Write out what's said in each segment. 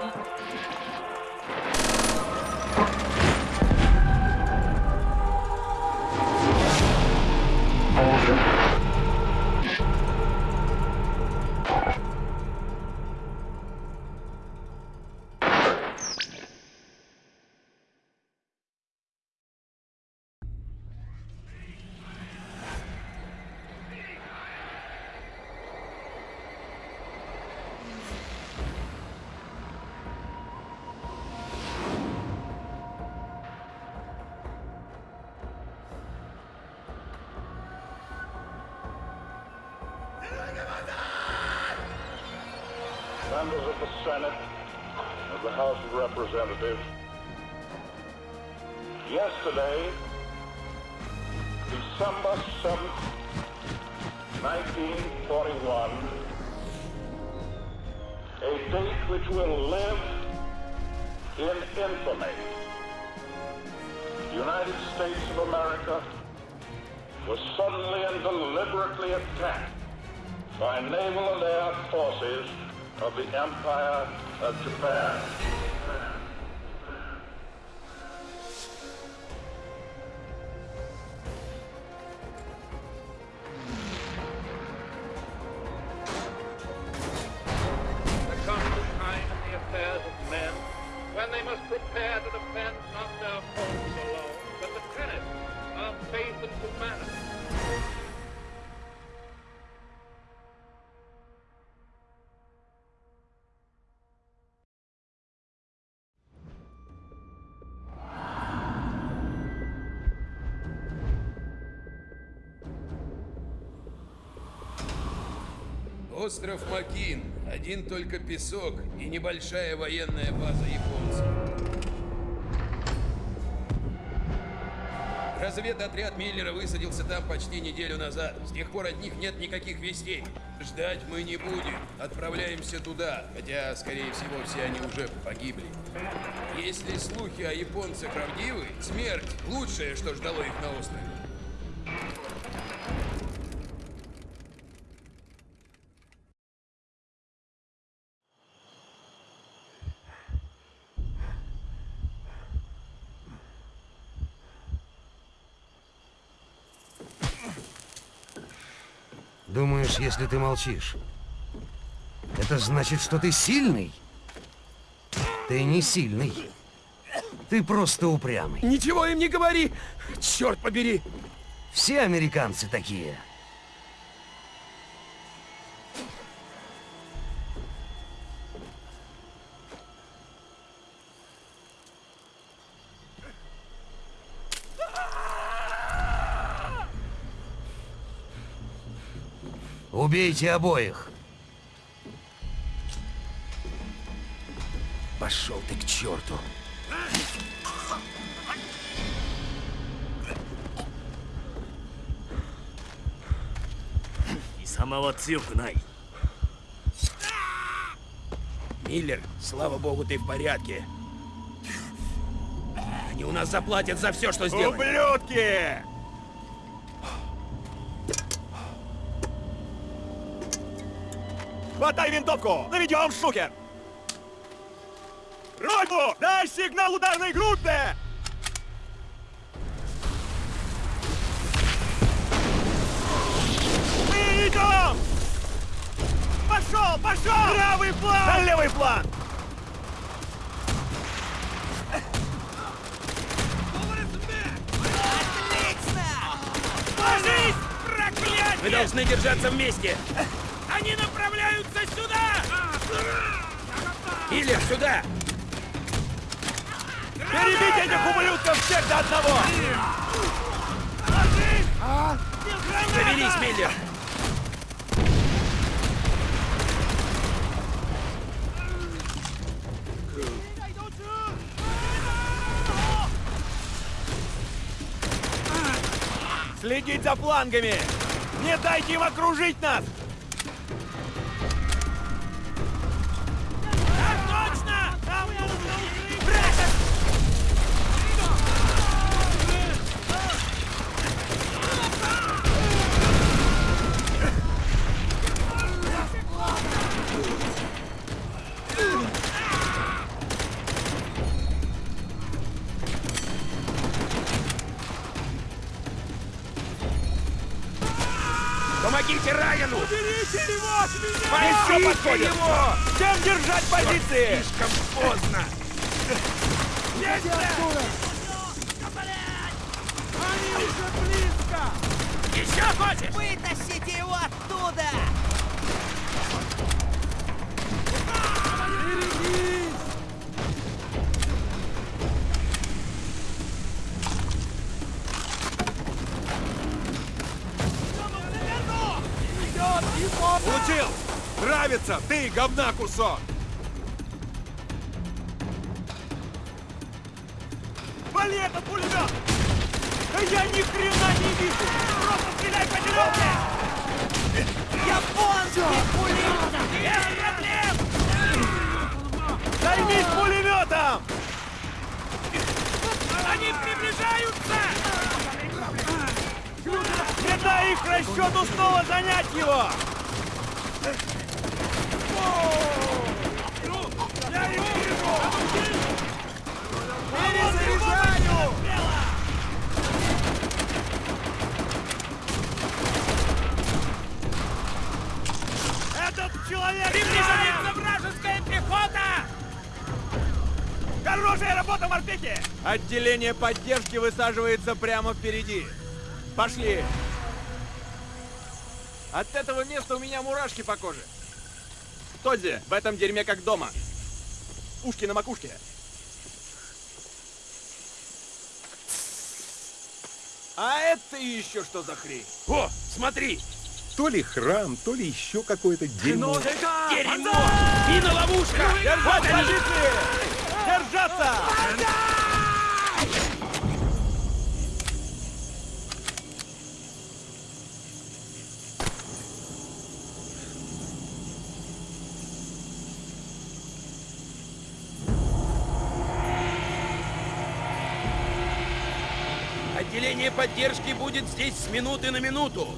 ね。Members of the Senate, of the House of Representatives. Yesterday, December 7th, 1941, a date which will live in infamy. The United States of America was suddenly and deliberately attacked by naval and air forces of the Empire of Japan. Остров Макин. Один только песок и небольшая военная база японцев. Разведотряд Миллера высадился там почти неделю назад. С тех пор от них нет никаких вестей. Ждать мы не будем. Отправляемся туда, хотя, скорее всего, все они уже погибли. Если слухи о японцах правдивы, смерть — лучшее, что ждало их на острове. Думаешь, если ты молчишь, это значит, что ты сильный? Ты не сильный. Ты просто упрямый. Ничего им не говори! Черт побери! Все американцы такие. Убейте обоих. Пошел ты к черту! Миллер, слава богу, ты в порядке. Они у нас заплатят за все, что сделали. Ублюдки! Хватай винтовку! Наведем шухер! Ройбу! Дай сигнал ударной группе! Мы идем! Пошел, пошел! Правый план! На левый план! Ложись! Проклятие! Мы должны держаться вместе! Они направляются сюда! Миллер, сюда! Перебить этих ублюдков всех до одного! Соберись, Миллер! Следить за флангами! Не дайте им окружить нас! Помогите Райану! Берите его от меня! Еще подходит! его! Всем держать позиции! Слишком поздно! Они уже близко! Еще хочешь? Вытащите его уволиться! Ты, говна кусок! Вали этот пулемет! Да я ни хрена не вижу! Просто стреляй по деревне! Японский пулемет! Нет, э, нет, Займись пулеметом! Они приближаются! Не дай их расчету ну снова занять его! Отделение поддержки высаживается прямо впереди. Пошли! От этого места у меня мурашки по коже. Тодзи, в этом дерьме как дома. Ушки на макушке. А это еще что за хрень? О, смотри! То ли храм, то ли еще какое-то дерьмо. Дерьмо! Мина-ловушка! Вот Держать они! позиции! Держаться! Отделение поддержки будет здесь с минуты на минуту.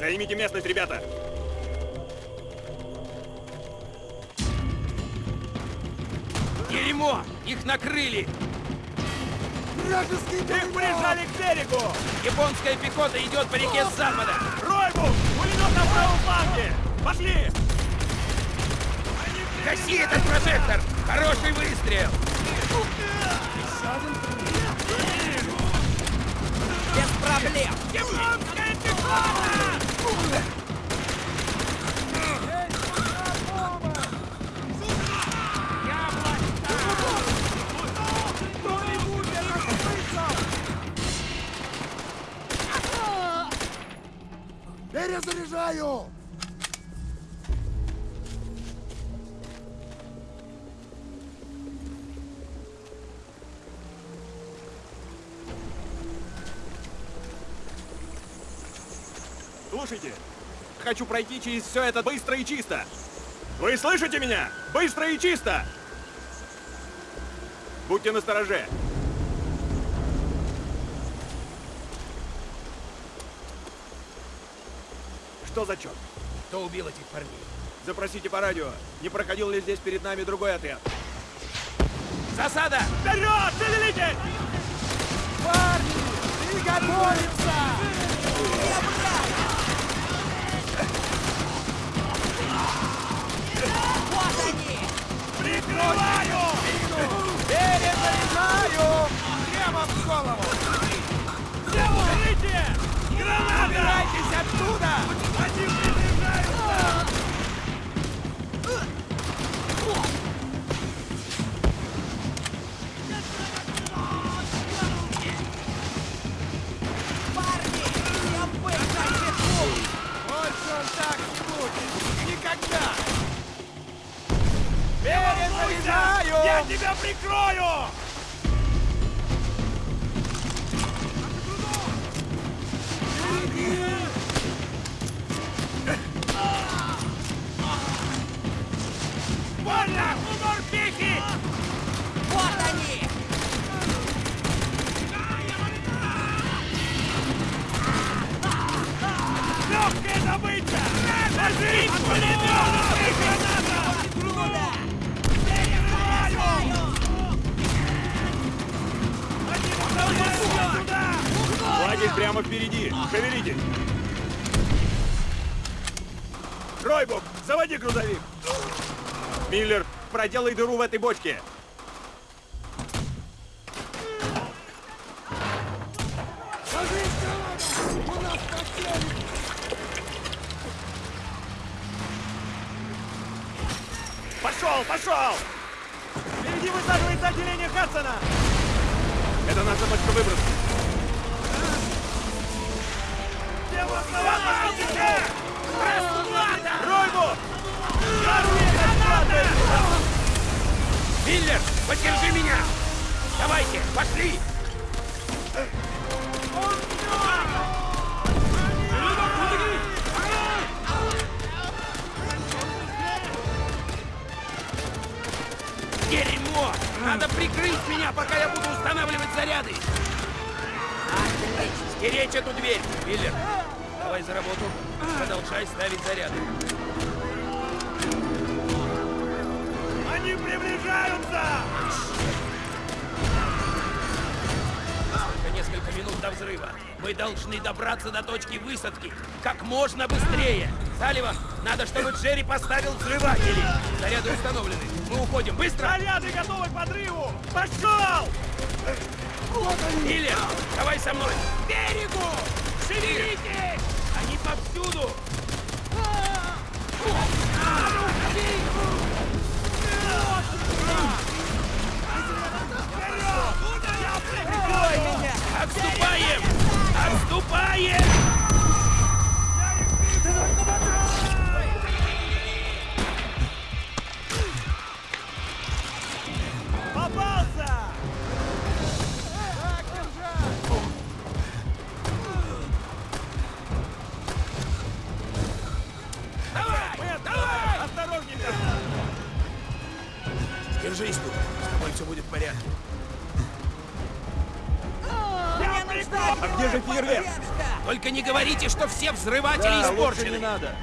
Займите местность, ребята! Дерьмо! Их накрыли! Их прижали к берегу! Японская пехота идет по реке с запада! Ройбу! Пулемет на правом фланге! Пошли! Гаси этот прожектор! Хороший выстрел! Слушайте, хочу пройти через все это быстро и чисто. Вы слышите меня? Быстро и чисто! Будьте настороже. Что за черт? Кто убил этих парней? Запросите по радио, не проходил ли здесь перед нами другой отряд. Засада! Вперед! Шевелитесь! Парни! Приготовиться! Вот они! Прикрываю! Перезаряжаю! Я тебя прикрою! Больно! Удар пихи! Вот они! Легкая добыча! Ложись! Пулемет! Граната! Лагерь прямо впереди. Шевелитесь. Ройбук, заводи грузовик. Миллер, проделай дыру в этой бочке. Пошел, пошел! Впереди высаживается отделение Хадсона! Это наша точка выброса. Миллер, поддержи меня! Давайте, пошли! Он прикрыть меня, пока я буду устанавливать заряды! Стеречь эту дверь! Миллер, давай за работу. Продолжай ставить заряды. Они приближаются! Несколько минут до взрыва. Мы должны добраться до точки высадки как можно быстрее. Салливан, надо, чтобы Джерри поставил взрыватели. Заряды установлены. Мы уходим. Быстро! Заряды готовы к подрыву! Пошел! Миллер, давай со мной! К берегу! Шевелитесь! Они повсюду! Прикрой меня! Отступаем! Отступаем! Фейерверк? Только не говорите, что все взрыватели Да, испорчены. не надо.